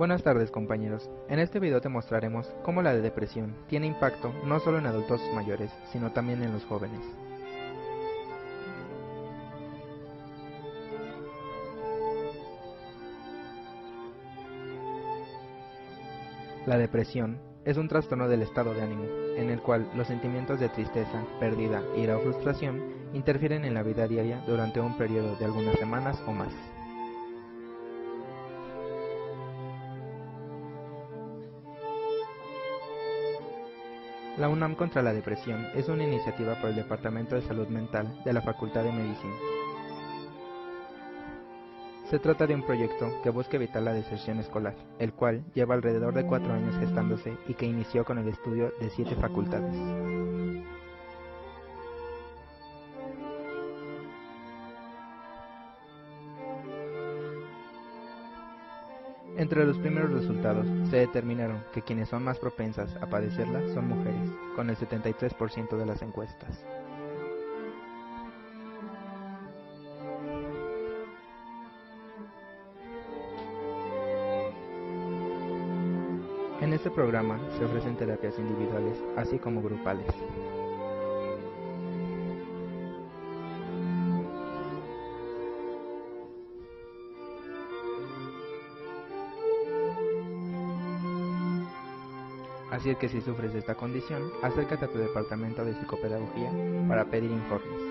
Buenas tardes compañeros, en este video te mostraremos cómo la depresión tiene impacto no solo en adultos mayores, sino también en los jóvenes. La depresión es un trastorno del estado de ánimo, en el cual los sentimientos de tristeza, pérdida, ira o frustración interfieren en la vida diaria durante un periodo de algunas semanas o más. La UNAM contra la depresión es una iniciativa por el Departamento de Salud Mental de la Facultad de Medicina. Se trata de un proyecto que busca evitar la deserción escolar, el cual lleva alrededor de cuatro años gestándose y que inició con el estudio de siete facultades. Entre los primeros resultados, se determinaron que quienes son más propensas a padecerla son mujeres, con el 73% de las encuestas. En este programa se ofrecen terapias individuales, así como grupales. Así es que si sufres de esta condición, acércate a tu departamento de psicopedagogía para pedir informes.